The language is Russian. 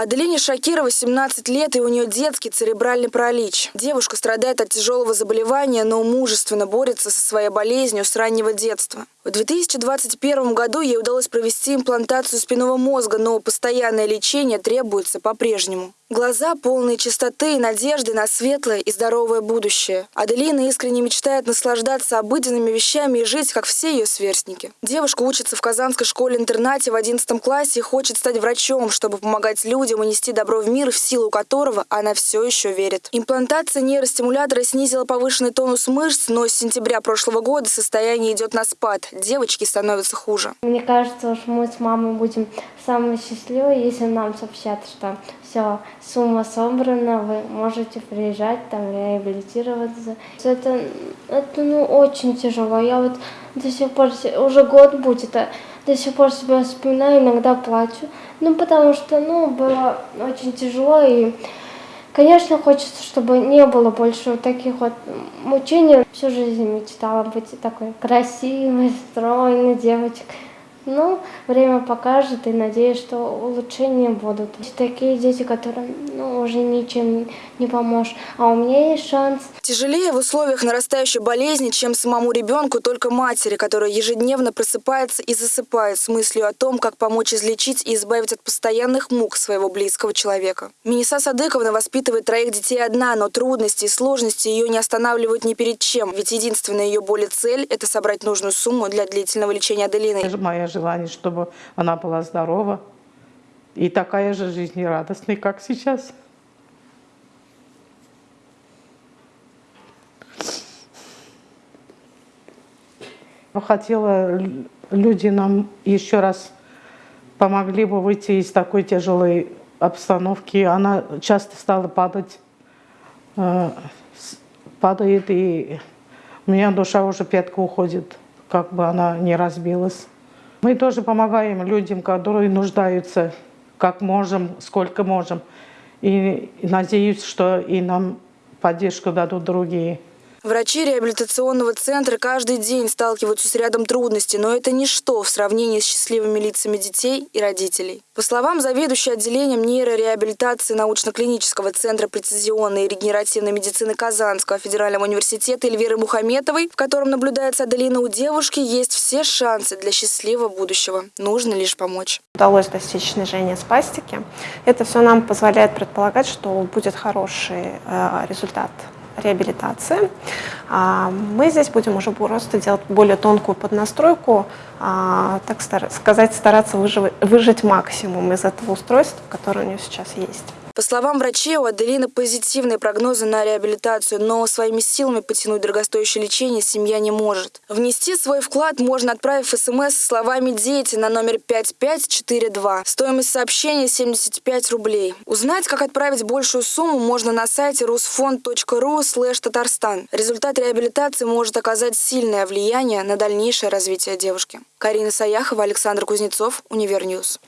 Аделине Шакирова 17 лет, и у нее детский церебральный паралич. Девушка страдает от тяжелого заболевания, но мужественно борется со своей болезнью с раннего детства. В 2021 году ей удалось провести имплантацию спинного мозга, но постоянное лечение требуется по-прежнему. Глаза полные чистоты и надежды на светлое и здоровое будущее. Аделина искренне мечтает наслаждаться обыденными вещами и жить, как все ее сверстники. Девушка учится в Казанской школе-интернате в 11 классе и хочет стать врачом, чтобы помогать людям и нести добро в мир, в силу которого она все еще верит. Имплантация нейростимулятора снизила повышенный тонус мышц, но с сентября прошлого года состояние идет на спад. Девочки становятся хуже. Мне кажется, что мы с мамой будем самые счастливые, если нам сообщат, что все, сумма собрана, вы можете приезжать, там, реабилитироваться. Это, это ну, очень тяжело. Я вот до сих пор, уже год будет, а до сих пор себя вспоминаю, иногда плачу. Ну, потому что, ну, было очень тяжело, и, конечно, хочется, чтобы не было больше вот таких вот мучений. Всю жизнь мечтала быть такой красивой, стройной девочкой. Ну, время покажет, и надеюсь, что улучшения будут. Такие дети, которым ну, уже ничем не поможешь. А у меня есть шанс. Тяжелее в условиях нарастающей болезни, чем самому ребенку, только матери, которая ежедневно просыпается и засыпает с мыслью о том, как помочь излечить и избавить от постоянных мук своего близкого человека. Миниса Садыковна воспитывает троих детей одна, но трудности и сложности ее не останавливают ни перед чем. Ведь единственная ее боль и цель – это собрать нужную сумму для длительного лечения Аделины. Моя желание, чтобы она была здорова и такая же жизнерадостная, как сейчас. Хотела, люди нам еще раз помогли бы выйти из такой тяжелой обстановки. Она часто стала падать, э, падает, и у меня душа уже пятка уходит, как бы она не разбилась. Мы тоже помогаем людям, которые нуждаются, как можем, сколько можем. И надеюсь, что и нам поддержку дадут другие. Врачи реабилитационного центра каждый день сталкиваются с рядом трудностей, но это ничто в сравнении с счастливыми лицами детей и родителей. По словам заведующей отделением нейрореабилитации научно-клинического центра прецизионной и регенеративной медицины Казанского федерального университета Эльвиры Мухаметовой, в котором наблюдается Аделина, у девушки есть все шансы для счастливого будущего. Нужно лишь помочь. Удалось достичь снижения спастики. Это все нам позволяет предполагать, что будет хороший э, результат реабилитации. А, мы здесь будем уже просто делать более тонкую поднастройку, а, так сказать, стараться выжить, максимум из этого устройства, которое у нее сейчас есть. По словам врачей, у Аделины позитивные прогнозы на реабилитацию, но своими силами потянуть дорогостоящее лечение семья не может. Внести свой вклад можно, отправив смс с словами «Дети» на номер 5542. Стоимость сообщения 75 рублей. Узнать, как отправить большую сумму, можно на сайте rusfond.ru слэш Татарстан. Результат реабилитации может оказать сильное влияние на дальнейшее развитие девушки. Карина Саяхова, Александр Кузнецов, Univer News.